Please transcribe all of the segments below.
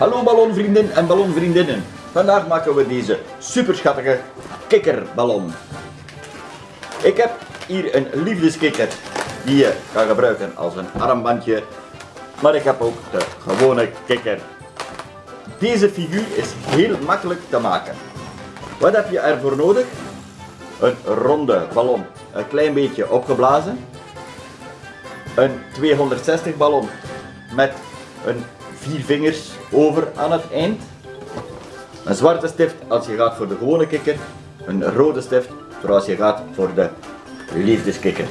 Hallo ballonvrienden en ballonvriendinnen. Vandaag maken we deze super schattige kikkerballon. Ik heb hier een liefdeskikker die je kan gebruiken als een armbandje. Maar ik heb ook de gewone kikker. Deze figuur is heel makkelijk te maken. Wat heb je ervoor nodig? Een ronde ballon, een klein beetje opgeblazen. Een 260 ballon met een vier vingers over aan het eind. Een zwarte stift als je gaat voor de gewone kikker. Een rode stift voor als je gaat voor de liefdeskikker.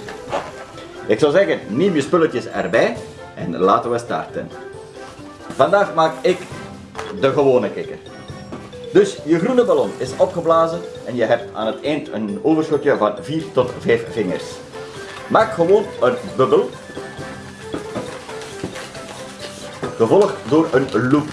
Ik zou zeggen, neem je spulletjes erbij en laten we starten. Vandaag maak ik de gewone kikker. Dus je groene ballon is opgeblazen en je hebt aan het eind een overschotje van 4 tot 5 vingers. Maak gewoon een bubbel, gevolgd door een loop.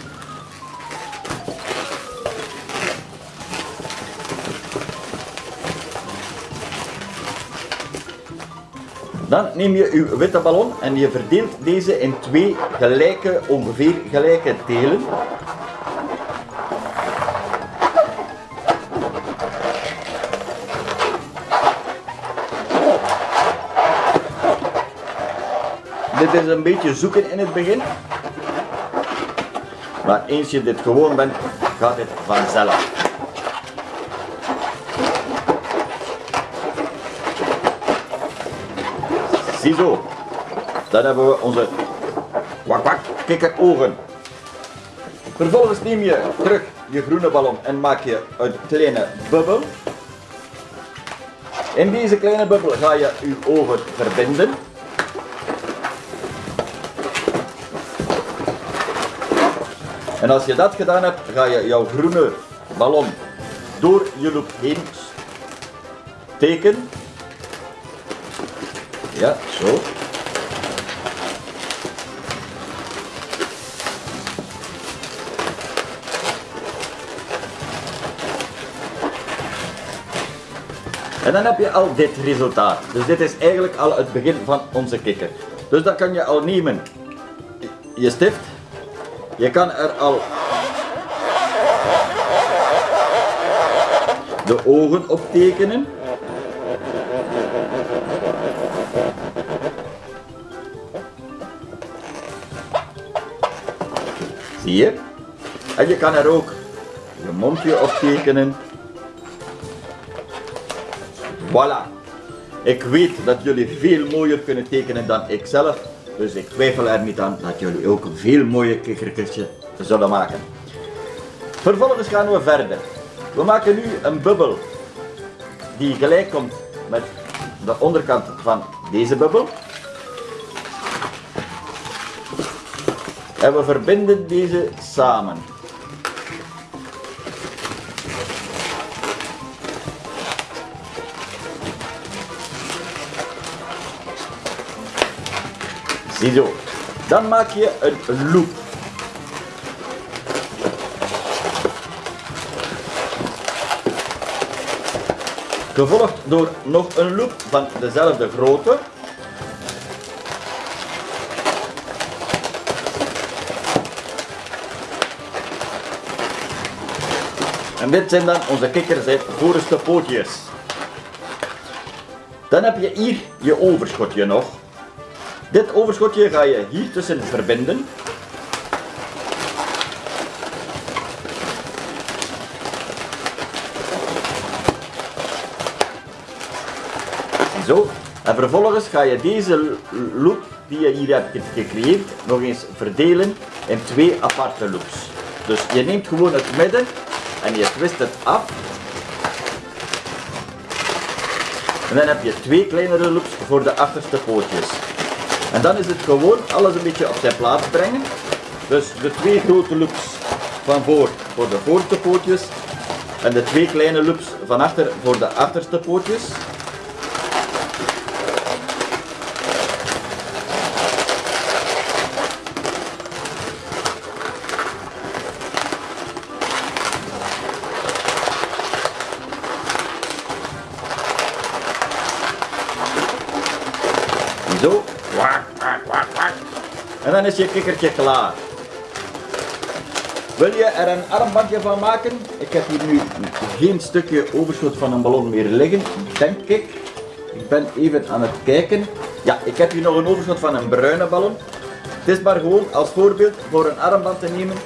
Dan neem je uw witte ballon en je verdeelt deze in twee gelijke, ongeveer gelijke delen. Dit is een beetje zoeken in het begin. Maar eens je dit gewoon bent, gaat het vanzelf. Ziezo. Dan hebben we onze kwak kwak kikkerogen. Vervolgens neem je terug je groene ballon en maak je een kleine bubbel. In deze kleine bubbel ga je je ogen verbinden. En als je dat gedaan hebt, ga je jouw groene ballon door je loop heen steken. Ja, zo. En dan heb je al dit resultaat. Dus dit is eigenlijk al het begin van onze kikker. Dus dat kan je al nemen. Je stift je kan er al de ogen op tekenen. Zie je? En je kan er ook je mondje op tekenen. Voilà. Ik weet dat jullie veel mooier kunnen tekenen dan ik zelf. Dus ik twijfel er niet aan dat jullie ook een veel mooie kikkerkistje zullen maken. Vervolgens gaan we verder. We maken nu een bubbel die gelijk komt met de onderkant van deze bubbel. En we verbinden deze samen. Ziezo. Dan maak je een loop. Gevolgd door nog een loop van dezelfde grootte. En dit zijn dan onze kikkers voorste pootjes. Dan heb je hier je overschotje nog. Dit overschotje ga je hier tussen verbinden. Zo. En vervolgens ga je deze loop die je hier hebt gecreëerd nog eens verdelen in twee aparte loops. Dus je neemt gewoon het midden en je twist het af. En dan heb je twee kleinere loops voor de achterste pootjes. En dan is het gewoon alles een beetje op zijn plaats brengen. Dus de twee grote loops van voor voor de voorste pootjes en de twee kleine loops van achter voor de achterste pootjes. Zo. En dan is je kikkertje klaar. Wil je er een armbandje van maken? Ik heb hier nu geen stukje overschot van een ballon meer liggen, denk ik. Ik ben even aan het kijken. Ja, ik heb hier nog een overschot van een bruine ballon. Het is maar gewoon als voorbeeld voor een armband te nemen